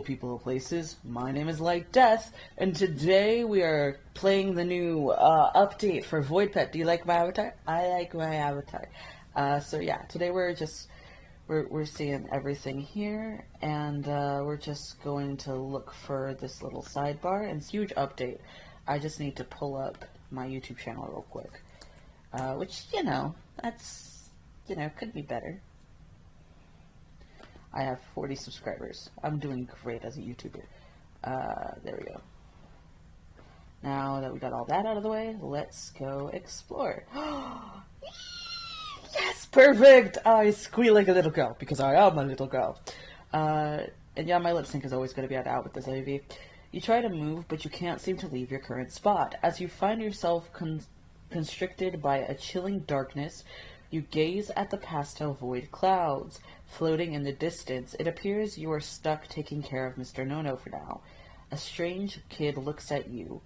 people places. My name is Light Death, and today we are playing the new uh, update for Void Pet. Do you like my avatar? I like my avatar. Uh, so yeah, today we're just we're we're seeing everything here, and uh, we're just going to look for this little sidebar and huge update. I just need to pull up my YouTube channel real quick, uh, which you know that's you know could be better. I have 40 subscribers. I'm doing great as a YouTuber. Uh, there we go. Now that we got all that out of the way, let's go explore. yes, perfect! I squeal like a little girl, because I am a little girl. Uh, and yeah, my lip sync is always going to be out with this AV. You try to move, but you can't seem to leave your current spot. As you find yourself con constricted by a chilling darkness, you gaze at the pastel void clouds floating in the distance. It appears you are stuck taking care of Mr. Nono for now. A strange kid looks at you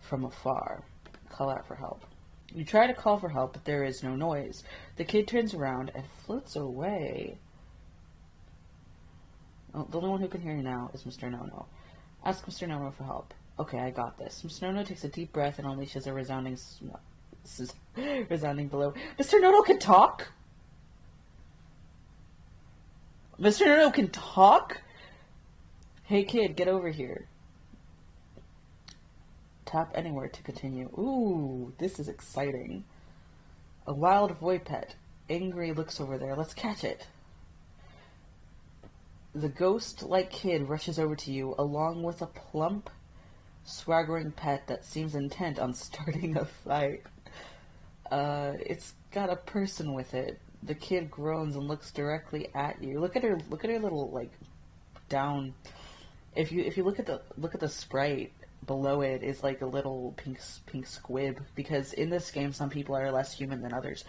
from afar. Call out for help. You try to call for help, but there is no noise. The kid turns around and floats away. Oh, the only one who can hear you now is Mr. Nono. Ask Mr. Nono for help. Okay, I got this. Mr. Nono takes a deep breath and unleashes a resounding resounding below. Mr. Nono can talk? Mr. Nono can talk? Hey kid, get over here. Tap anywhere to continue. Ooh, this is exciting. A wild void pet. Angry looks over there. Let's catch it. The ghost-like kid rushes over to you, along with a plump, swaggering pet that seems intent on starting a fight. Uh, it's got a person with it. The kid groans and looks directly at you. Look at her. Look at her little like down. If you if you look at the look at the sprite below it is like a little pink pink squib because in this game some people are less human than others.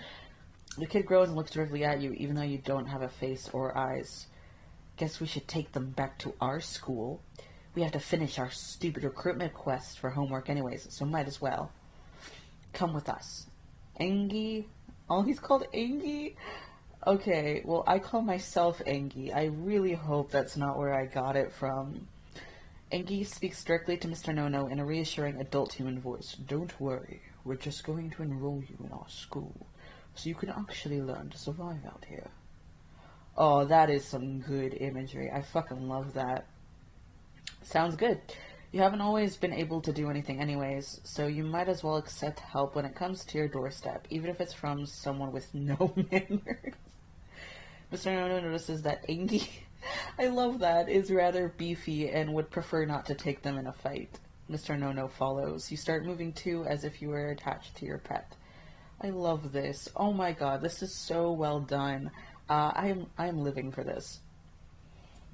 The kid groans and looks directly at you even though you don't have a face or eyes. Guess we should take them back to our school. We have to finish our stupid recruitment quest for homework anyways, so might as well. Come with us. Angie. Oh, he's called Angie? Okay, well, I call myself Angie. I really hope that's not where I got it from. Angie speaks directly to Mr. Nono in a reassuring adult human voice. Don't worry, we're just going to enroll you in our school, so you can actually learn to survive out here. Oh, that is some good imagery. I fucking love that. Sounds good. You haven't always been able to do anything anyways, so you might as well accept help when it comes to your doorstep, even if it's from someone with no manners. Mr. Nono notices that Angie, I love that, is rather beefy and would prefer not to take them in a fight. Mr. Nono follows. You start moving too as if you were attached to your pet. I love this. Oh my god, this is so well done. Uh, I'm I'm living for this.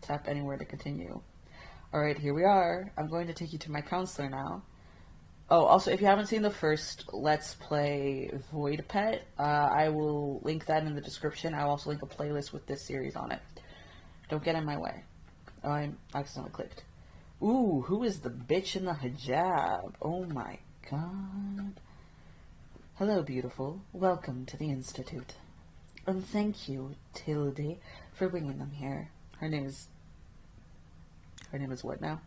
Tap anywhere to continue. Alright, here we are. I'm going to take you to my counselor now. Oh, also, if you haven't seen the first Let's Play Void Pet, uh, I will link that in the description. I'll also link a playlist with this series on it. Don't get in my way. Oh, I accidentally clicked. Ooh, who is the bitch in the hijab? Oh my god. Hello, beautiful. Welcome to the Institute. And thank you, Tilde, for bringing them here. Her name is her name is what now?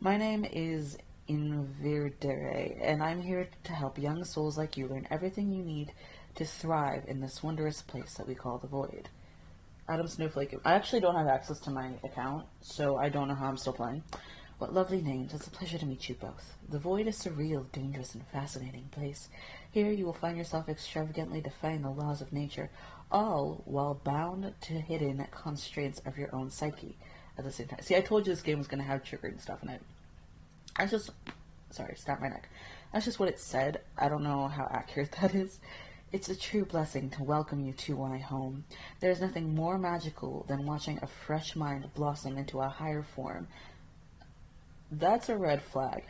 My name is Invirdere, and I'm here to help young souls like you learn everything you need to thrive in this wondrous place that we call the Void. Adam Snowflake. I actually don't have access to my account, so I don't know how I'm still playing. What lovely names. It's a pleasure to meet you both. The Void is a real, dangerous, and fascinating place. Here you will find yourself extravagantly defying the laws of nature, all while bound to hidden constraints of your own psyche at the same time. See, I told you this game was going to have triggering stuff in it. I just, sorry, snap my neck. That's just what it said. I don't know how accurate that is. It's a true blessing to welcome you to my home. There is nothing more magical than watching a fresh mind blossom into a higher form. That's a red flag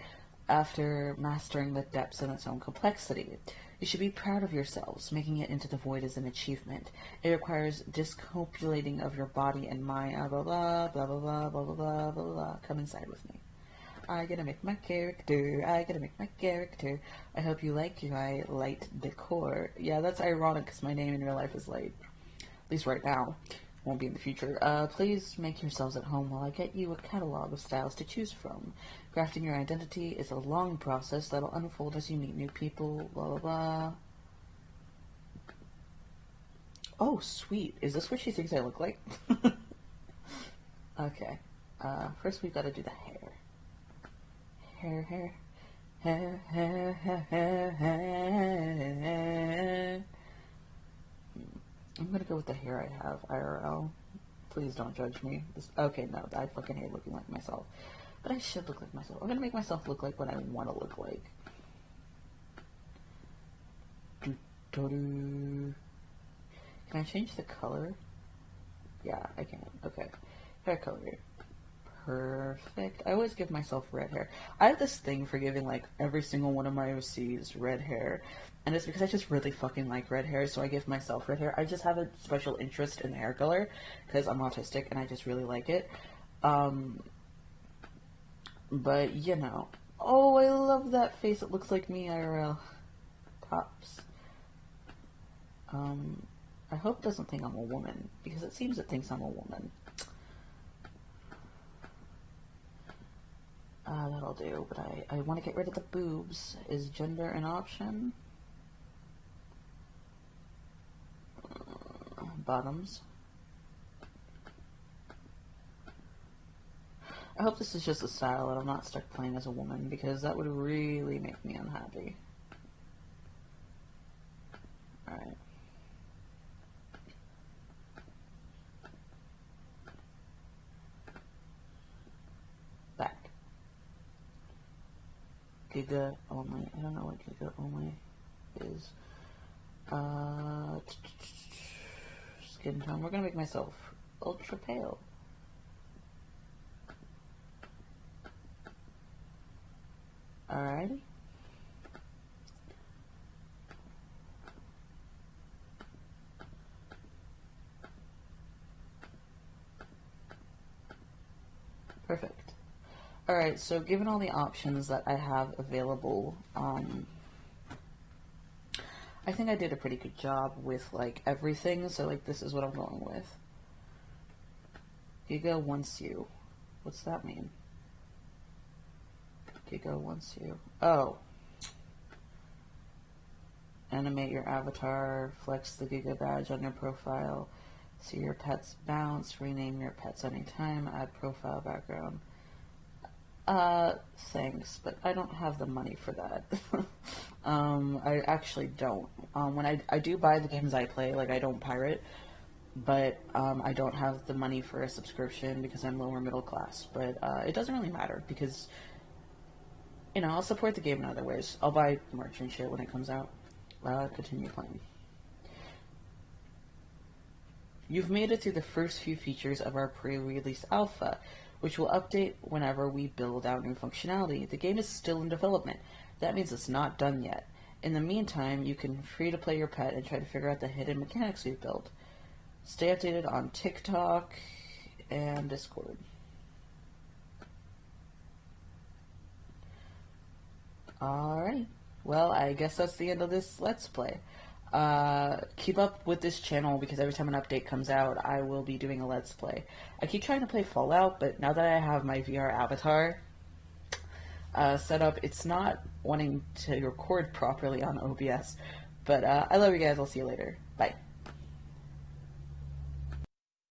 after mastering the depths in its own complexity. You should be proud of yourselves. Making it into the void is an achievement. It requires discopulating of your body and mind. Blah blah blah blah blah blah blah blah blah blah. Come inside with me. I gotta make my character. I gotta make my character. I hope you like my light decor. Yeah, that's ironic because my name in real life is light. At least right now. won't be in the future. Uh, please make yourselves at home while I get you a catalog of styles to choose from. Crafting your identity is a long process that'll unfold as you meet new people, blah blah blah. Oh, sweet. Is this what she thinks I look like? okay. Uh, first we've got to do the hair. Hair, hair. Hair, hair, hair, hair, hair. I'm gonna go with the hair I have, IRL. Please don't judge me. This, okay, no, I fucking hate looking like myself. But I should look like myself. I'm gonna make myself look like what I want to look like. Do, do, do. Can I change the color? Yeah, I can. Okay. Hair color. Perfect. I always give myself red hair. I have this thing for giving like every single one of my OCs red hair. And it's because I just really fucking like red hair, so I give myself red hair. I just have a special interest in the hair color because I'm autistic and I just really like it. Um, but you know. Oh, I love that face. It looks like me IRL. Pops. Um, I hope doesn't think I'm a woman, because it seems it thinks I'm a woman. Uh, that'll do, but I, I want to get rid of the boobs. Is gender an option? Uh, bottoms. I hope this is just a style and I'm not stuck playing as a woman, because that would really make me unhappy. Alright. Back. Giga only. I don't know what Giga only is. Uh, skin tone. We're gonna make myself ultra pale. Perfect. Alright, so given all the options that I have available, um, I think I did a pretty good job with, like, everything, so, like, this is what I'm going with. Giga wants you. What's that mean? Giga wants you. Oh. Animate your avatar, flex the Giga badge on your profile, see your pets bounce, rename your pets anytime, add profile background. Uh, thanks, but I don't have the money for that. um, I actually don't. Um, when I, I do buy the games I play, like I don't pirate, but um, I don't have the money for a subscription because I'm lower middle class. But uh, it doesn't really matter because, you know, I'll support the game in other ways. I'll buy merch and shit when it comes out. Uh, continue playing. You've made it through the first few features of our pre-release alpha which will update whenever we build out new functionality. The game is still in development. That means it's not done yet. In the meantime, you can free to play your pet and try to figure out the hidden mechanics we've built. Stay updated on TikTok and Discord. Alright. Well, I guess that's the end of this Let's Play. Uh, keep up with this channel because every time an update comes out, I will be doing a Let's Play. I keep trying to play Fallout, but now that I have my VR avatar uh, set up, it's not wanting to record properly on OBS. But uh, I love you guys. I'll see you later. Bye.